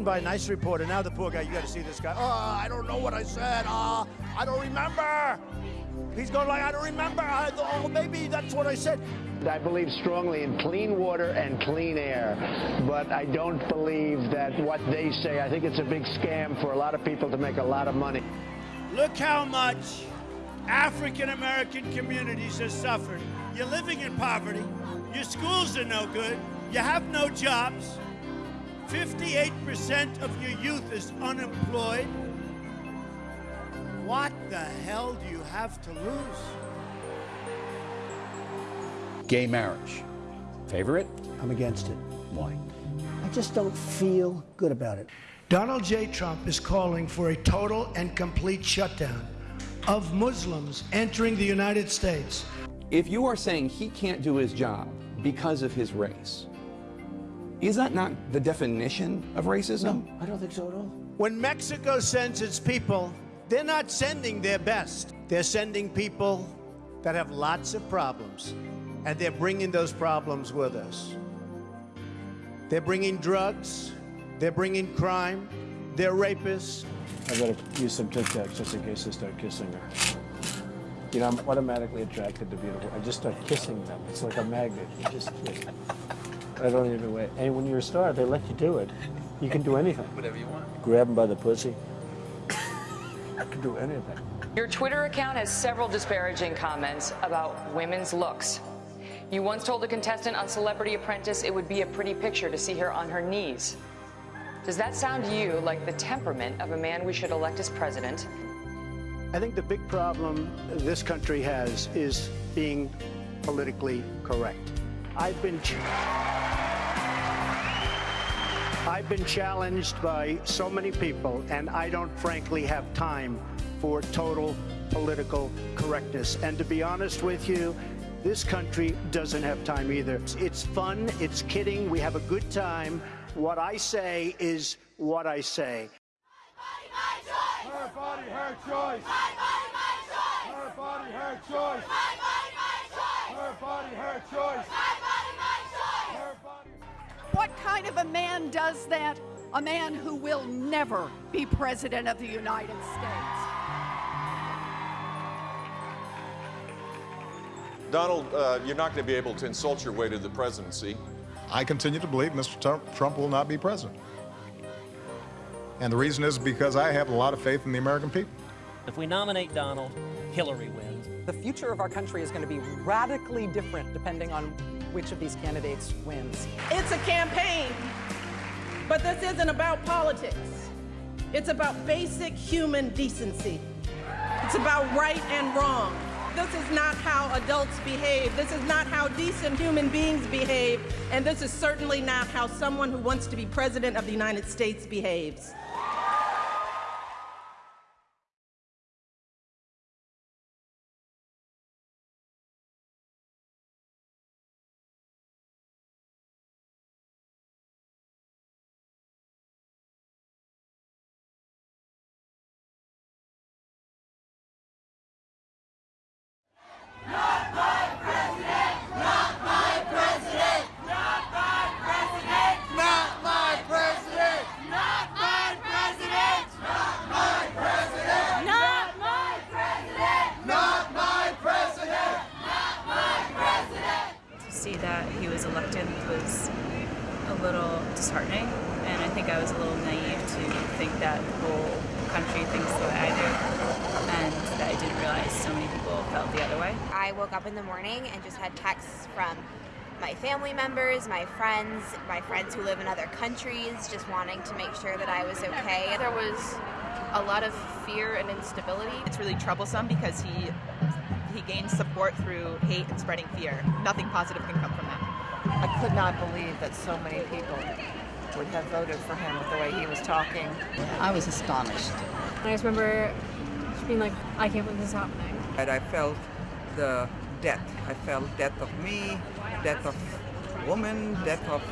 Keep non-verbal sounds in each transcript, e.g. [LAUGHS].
written by a nice reporter. Now the poor guy, you got to see this guy. Oh, I don't know what I said. Oh, I don't remember. He's going like, I don't remember. I, oh, maybe that's what I said. I believe strongly in clean water and clean air, but I don't believe that what they say, I think it's a big scam for a lot of people to make a lot of money. Look how much African American communities have suffered. You're living in poverty. Your schools are no good. You have no jobs. 58% of your youth is unemployed. What the hell do you have to lose? Gay marriage. Favor it? I'm against it. Why? I just don't feel good about it. Donald J. Trump is calling for a total and complete shutdown of Muslims entering the United States. If you are saying he can't do his job because of his race, is that not the definition of racism? No, I don't think so at all. When Mexico sends its people, they're not sending their best. They're sending people that have lots of problems, and they're bringing those problems with us. They're bringing drugs, they're bringing crime, they're rapists. I better use some Tic Tacs just in case they start kissing her. You know, I'm automatically attracted to beautiful. I just start kissing them. It's like a magnet. You just kiss. I don't even wait. And when you're a star, they let you do it. You can do anything. [LAUGHS] Whatever you want. Grab them by the pussy. I can do anything. Your Twitter account has several disparaging comments about women's looks. You once told a contestant on Celebrity Apprentice it would be a pretty picture to see her on her knees. Does that sound to you like the temperament of a man we should elect as president? I think the big problem this country has is being politically correct. I've been I've been challenged by so many people, and I don't frankly have time for total political correctness. And to be honest with you, this country doesn't have time either. It's fun, it's kidding, we have a good time. What I say is what I say. My body, my choice! Her body, her choice. My body, my choice. Her body, her choice. My body, my choice. Her body, her choice. What kind of a man does that? A man who will never be president of the United States. Donald, uh, you're not going to be able to insult your way to the presidency. I continue to believe Mr. Trump will not be president. And the reason is because I have a lot of faith in the American people. If we nominate Donald, Hillary wins. The future of our country is going to be radically different depending on which of these candidates wins. It's a campaign, but this isn't about politics. It's about basic human decency. It's about right and wrong. This is not how adults behave. This is not how decent human beings behave. And this is certainly not how someone who wants to be president of the United States behaves. see that he was elected was a little disheartening, and I think I was a little naive to think that the whole country thinks the way I do, and that I didn't realize so many people felt the other way. I woke up in the morning and just had texts from my family members, my friends, my friends who live in other countries, just wanting to make sure that I was okay. There was a lot of fear and instability. It's really troublesome because he he gains support through hate and spreading fear. Nothing positive can come from that. I could not believe that so many people would have voted for him with the way he was talking. I was astonished. I just remember just being like, I can't believe this is happening. And I felt the death. I felt death of me, death of woman, death of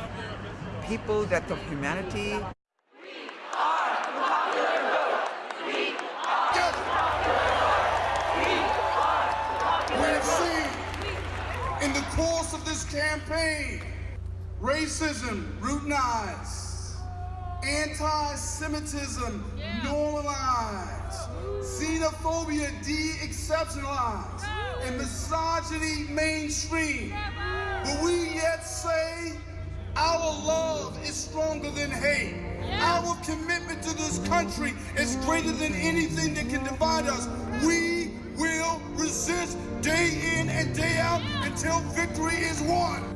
people, death of humanity. We are popular vote. We are popular. We are popular vote. We've seen in the course of this campaign racism routinized, anti-Semitism normalized, xenophobia de-exceptionalized, and misogyny mainstream. But we yet say our love is stronger than hate. Our commitment to this country is greater than anything that can divide us. We will resist day in and day out until victory is won.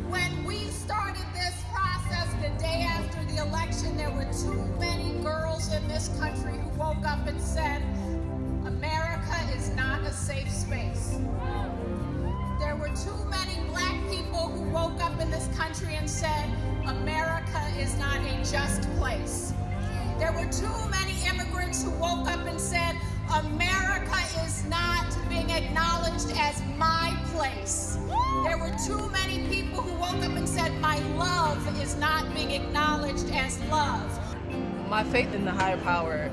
Too many girls in this country who woke up and said, America is not a safe space. There were too many black people who woke up in this country and said, America is not a just place. There were too many immigrants who woke up and said, America is not being acknowledged as my place. There were too many people who woke up and said, my love is not being acknowledged as love. My faith in the higher power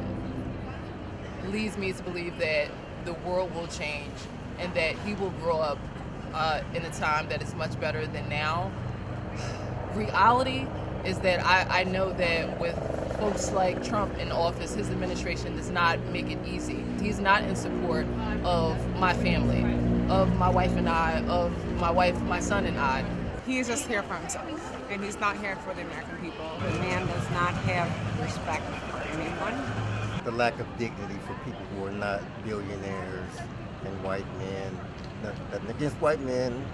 leads me to believe that the world will change and that he will grow up uh, in a time that is much better than now. Reality is that I, I know that with folks like Trump in office, his administration does not make it easy. He's not in support of my family, of my wife and I, of my wife, my son and I. He is just here for himself, and he's not here for the American people. The man does not have respect for anyone. The lack of dignity for people who are not billionaires and white men. Nothing against white men,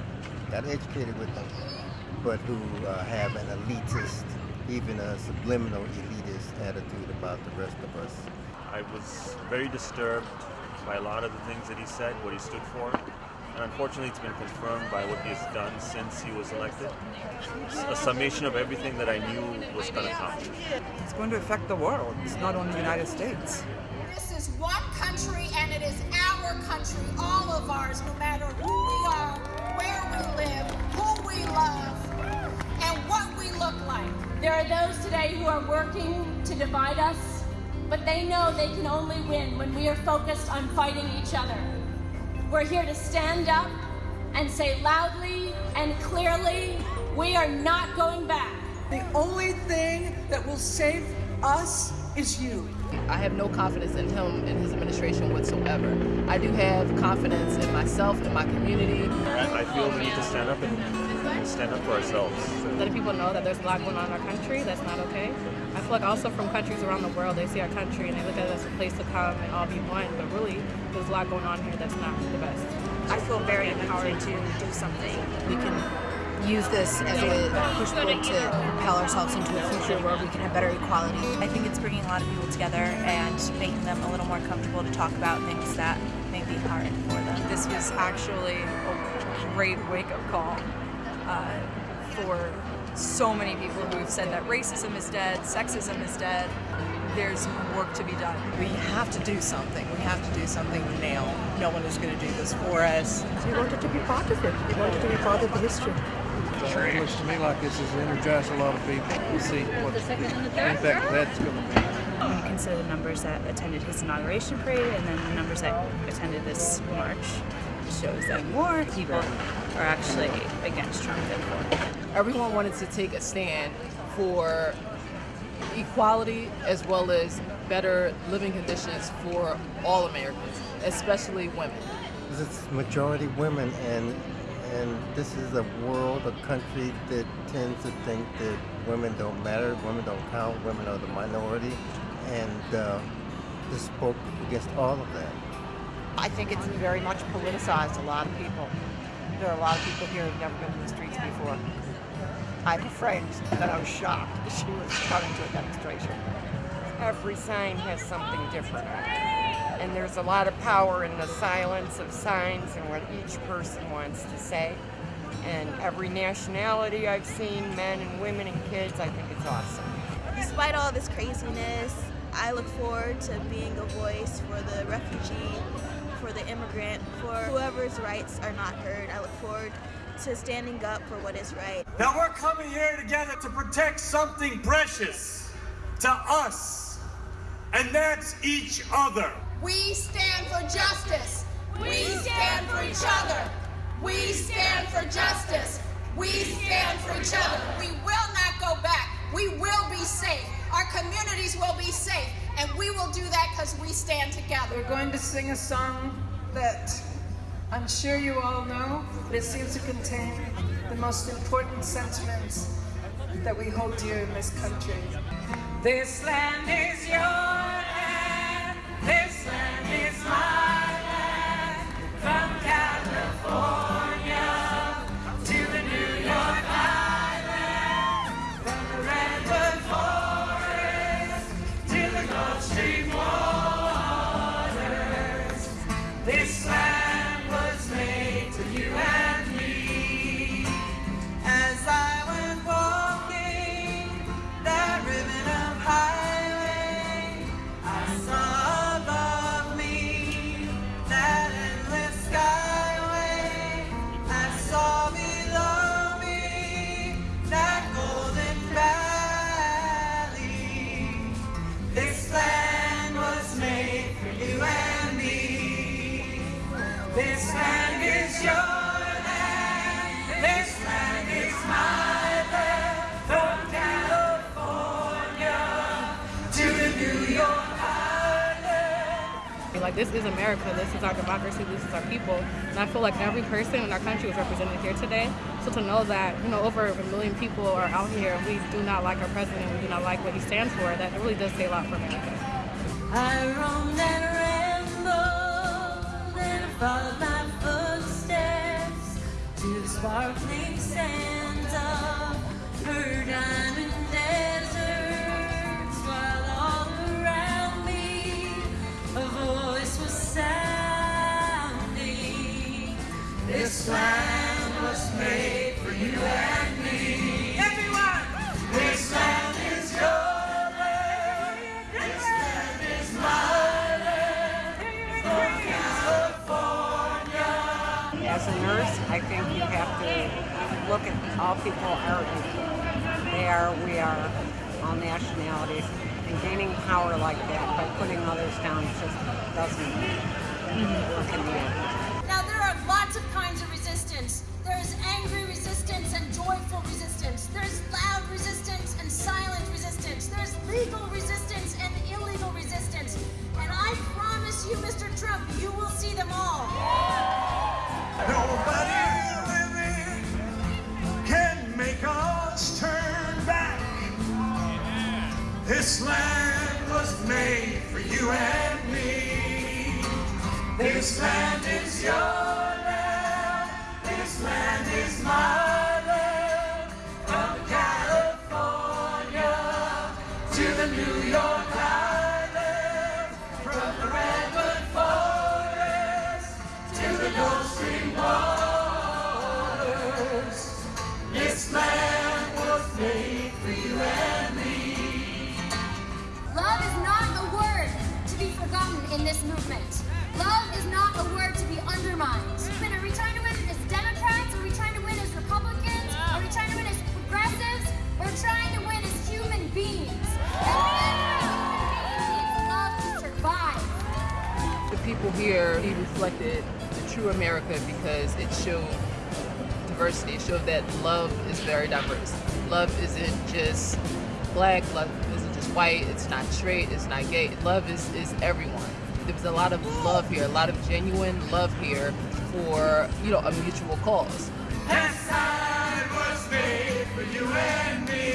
got educated with them, but who uh, have an elitist, even a subliminal elitist attitude about the rest of us. I was very disturbed by a lot of the things that he said, what he stood for. And unfortunately, it's been confirmed by what he has done since he was elected. A summation of everything that I knew was going to come. It's going to affect the world. It's not only the United States. This is one country and it is our country, all of ours, no matter who we are, where we live, who we love, and what we look like. There are those today who are working to divide us, but they know they can only win when we are focused on fighting each other. We're here to stand up and say loudly and clearly, we are not going back. The only thing that will save us is you. I have no confidence in him and his administration whatsoever. I do have confidence in myself and my community. I feel we need to stand up and stand up for ourselves. Letting people know that there's a lot going on in our country, that's not okay. I feel like also from countries around the world, they see our country and they look at it as a place to come and all be one, but really, there's a lot going on here that's not the best. I feel very empowered to do something. We can use this as a push point to propel ourselves into a future where we can have better equality. I think it's bringing a lot of people together and making them a little more comfortable to talk about things that may be hard for them. This was actually a great wake-up call uh, for so many people who have said that racism is dead, sexism is dead. There's work to be done. We have to do something. We have to do something now. No one is going to do this for us. We wanted to be part of it. We wanted to be part of the history. It looks to me like this has energized a lot of people. We'll see what impact that's going to be. When you consider the numbers that attended his inauguration parade and then the numbers that attended this march, it shows that more people are actually against Trump than for him. Everyone wanted to take a stand for equality as well as better living conditions for all Americans, especially women. It's majority women, and and this is a world, a country that tends to think that women don't matter, women don't count, women are the minority, and uh, this spoke against all of that. I think it's very much politicized a lot of people. There are a lot of people here who've never been to the streets before. I have a friend that I was shocked that she was coming to a demonstration. Every sign has something different. And there's a lot of power in the silence of signs and what each person wants to say. And every nationality I've seen, men and women and kids, I think it's awesome. Despite all this craziness, I look forward to being a voice for the refugee, for the immigrant, for whoever's rights are not heard. I look forward to standing up for what is right. Now we're coming here together to protect something precious to us, and that's each other. We stand for justice. We stand for each other. We stand for justice. We stand for each other. We will not go back. We will be safe. our communities will be safe. And we will do that because we stand together. We're going to sing a song that I'm sure you all know, but it seems to contain the most important sentiments that we hold dear in this country. This land is your Like this is America. This is our democracy. This is our people. And I feel like every person in our country is represented here today. So to know that you know over a million people are out here we do not like our president, we do not like what he stands for, that really does say a lot for America. I and and my footsteps to the sparkling sands of nationalities. And gaining power like that by putting others down just doesn't work in the end. Now, there are lots of kinds of resistance. There's angry resistance and joyful resistance. There's loud resistance and silent resistance. There's legal resistance and illegal resistance. And I promise you, Mr. Trump, you will see them all. This land was made for you and me. This land is your land. This land is my here, he reflected the true America because it showed diversity. It showed that love is very diverse. Love isn't just black, love isn't just white, it's not straight, it's not gay. Love is, is everyone. There was a lot of love here, a lot of genuine love here for, you know, a mutual cause. Land was made for you and me.